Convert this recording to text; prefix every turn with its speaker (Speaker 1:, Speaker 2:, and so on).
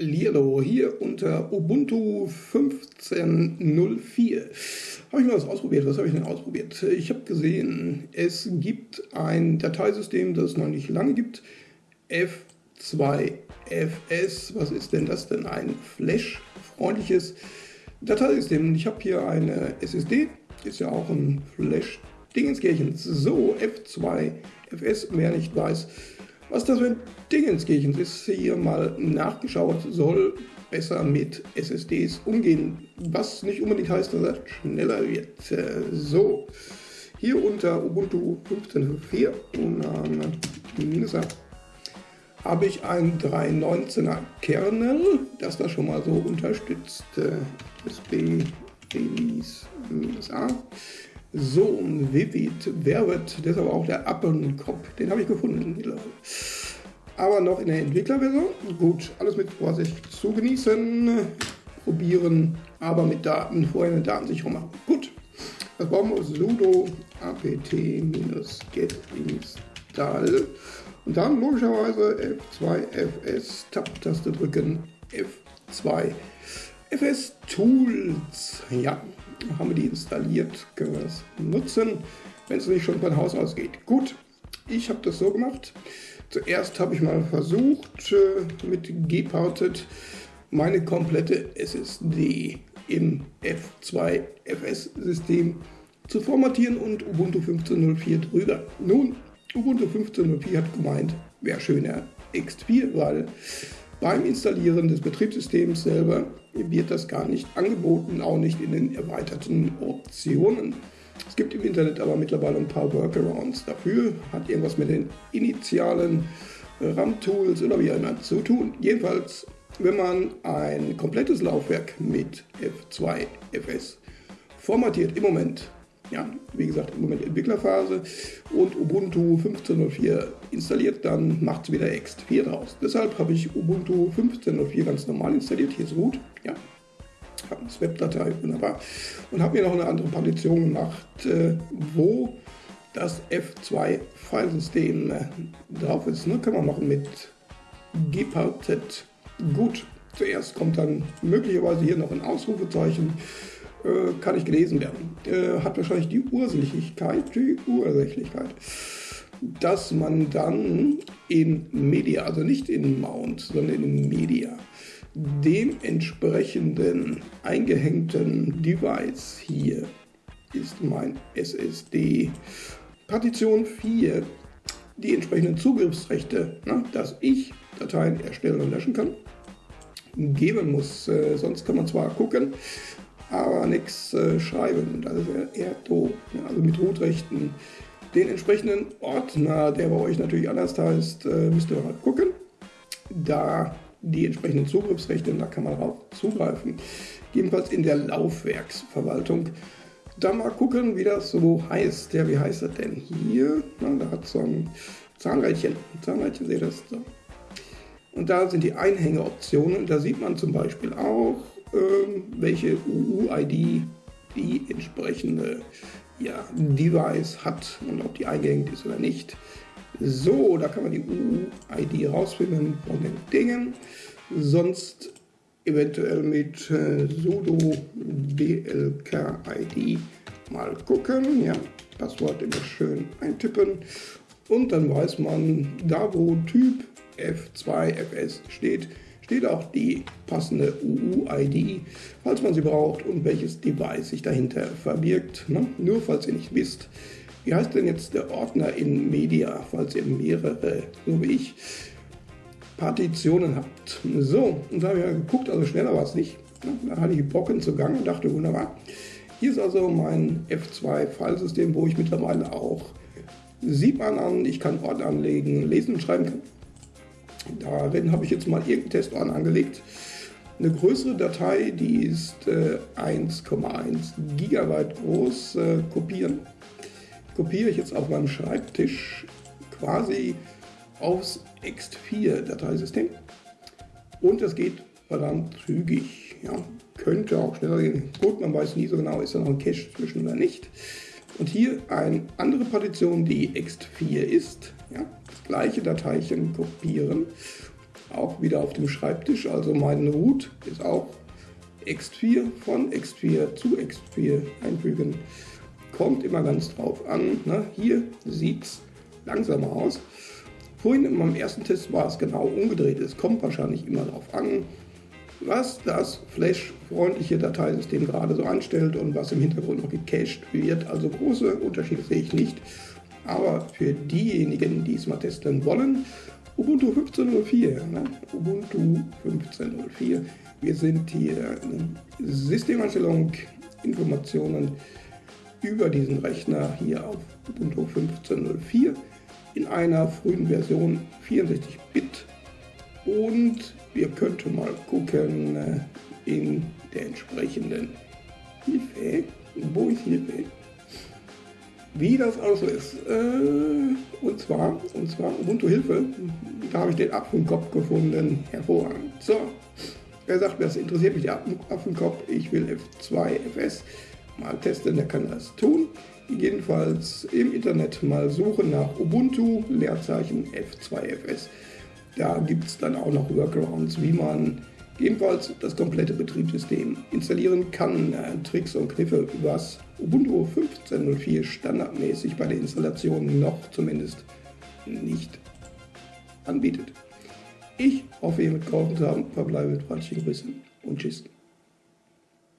Speaker 1: Lilo hier unter Ubuntu 15.04. Habe ich mal was ausprobiert? Was habe ich denn ausprobiert? Ich habe gesehen, es gibt ein Dateisystem, das es noch nicht lange gibt. F2FS. Was ist denn das denn? Ein Flash-freundliches Dateisystem. Ich habe hier eine SSD. Ist ja auch ein Flash-Dingenskirchen. So, F2FS, wer nicht weiß was das für ein Dingenskirchen ist, hier mal nachgeschaut, soll besser mit SSDs umgehen, was nicht unbedingt heißt, dass er schneller wird. So, hier unter Ubuntu 15.04 ähm, habe ich ein 3.19er Kernel, das das schon mal so unterstützt. USB Release A. So, Vivid, wird deshalb auch der Appenkopf? Den habe ich gefunden Aber noch in der Entwicklerversion. Gut, alles mit Vorsicht zu genießen. Probieren, aber mit Daten, vorher eine Datensicherung machen. Gut, was brauchen wir? sudo apt-get install. Und dann logischerweise F2 FS, Tab-Taste drücken, F2 FS Tools. Ja, haben wir die installiert, können wir das nutzen, wenn es nicht schon von Haus aus geht. Gut, ich habe das so gemacht. Zuerst habe ich mal versucht, äh, mit Gparted meine komplette SSD im F2 FS-System zu formatieren und Ubuntu 15.04 drüber. Nun, Ubuntu 15.04 hat gemeint, wäre schöner X4, weil beim Installieren des Betriebssystems selber wird das gar nicht angeboten, auch nicht in den erweiterten Optionen. Es gibt im Internet aber mittlerweile ein paar Workarounds dafür, hat irgendwas mit den initialen RAM-Tools oder wie auch immer zu tun. Jedenfalls, wenn man ein komplettes Laufwerk mit F2 FS formatiert im Moment ja, wie gesagt, im Moment Entwicklerphase und Ubuntu 15.04 installiert, dann macht es wieder Ext4 draus. Deshalb habe ich Ubuntu 15.04 ganz normal installiert. Hier ist Root, ja, habe eine Webdatei, wunderbar. Und habe mir noch eine andere Partition gemacht, äh, wo das F2-Filesystem äh, drauf ist. Ne? Kann man machen mit gparted. Gut, zuerst kommt dann möglicherweise hier noch ein Ausrufezeichen kann nicht gelesen werden. Äh, hat wahrscheinlich die Ursächlichkeit, die Ursächlichkeit, dass man dann in Media, also nicht in Mount, sondern in Media, dem entsprechenden eingehängten Device hier ist mein SSD Partition 4 die entsprechenden Zugriffsrechte, na, dass ich Dateien erstellen und löschen kann, geben muss. Äh, sonst kann man zwar gucken, aber nichts äh, schreiben. Das ist eher doof. Ja, also mit Rootrechten. Den entsprechenden Ordner, der bei euch natürlich anders heißt, äh, müsst ihr mal gucken. Da die entsprechenden Zugriffsrechte, da kann man darauf zugreifen. Jedenfalls in der Laufwerksverwaltung. Da mal gucken, wie das so heißt. Ja, wie heißt das denn hier? Na, da hat so ein Zahnrädchen. Zahnrädchen, seht ihr das? So. Und da sind die Einhängeoptionen. Da sieht man zum Beispiel auch, welche UUID die entsprechende ja, Device hat und ob die eingehängt ist oder nicht. So, da kann man die UUID rausfinden von den Dingen. Sonst eventuell mit äh, sudo blkid mal gucken. Ja, Passwort immer schön eintippen. Und dann weiß man, da wo Typ F2FS steht, steht auch die passende UUID, falls man sie braucht und welches Device sich dahinter verbirgt. Ne? Nur falls ihr nicht wisst, wie heißt denn jetzt der Ordner in Media, falls ihr mehrere, so wie ich, Partitionen habt. So, und da habe ich mal geguckt, also schneller war es nicht. Da hatte ich Brocken zugang und dachte, wunderbar. Hier ist also mein F2-Filesystem, wo ich mittlerweile auch sieht man an, ich kann Ordner anlegen, lesen und schreiben kann. Darin habe ich jetzt mal irgendeinen Testordner angelegt. Eine größere Datei, die ist äh, 1,1 Gigabyte groß, äh, kopieren. Kopiere ich jetzt auf meinem Schreibtisch quasi aufs X4-Dateisystem. Und das geht verdammt zügig. Ja, könnte auch schneller gehen. Gut, man weiß nie so genau, ist da noch ein Cache zwischen oder nicht. Und hier eine andere Partition, die X4 ist. Ja, das gleiche Dateischen kopieren auch wieder auf dem Schreibtisch. Also mein Root ist auch X4 von X4 zu X4 einfügen. Kommt immer ganz drauf an. Ne? Hier sieht es langsamer aus. Vorhin in meinem ersten Test war es genau umgedreht. Es kommt wahrscheinlich immer darauf an, was das Flash-freundliche Dateisystem gerade so anstellt und was im Hintergrund noch gecached wird. Also große Unterschiede sehe ich nicht. Aber für diejenigen, die es mal testen wollen, Ubuntu 15.04, ne? Ubuntu 15.04. Wir sind hier Systemeinstellung, Informationen über diesen Rechner hier auf Ubuntu 15.04 in einer frühen Version 64-Bit und wir könnten mal gucken äh, in der entsprechenden Hilfe. Wo ist Hilfe? Wie das also ist. Äh, und zwar, und zwar Ubuntu Hilfe. Da habe ich den Apfelkopf gefunden. Hervorragend. So. Wer sagt, das interessiert mich der Apfelkopf? Ich will F2 FS mal testen, der kann das tun. Jedenfalls im Internet mal suchen nach Ubuntu, Leerzeichen F2FS. Da gibt es dann auch noch Workarounds, wie man ebenfalls das komplette Betriebssystem installieren kann. Äh, Tricks und Kniffe, was Ubuntu 15.04 standardmäßig bei der Installation noch zumindest nicht anbietet. Ich hoffe, ihr mitgeholfen zu haben. Verbleibe mit freundlichen Grüßen und Tschüss.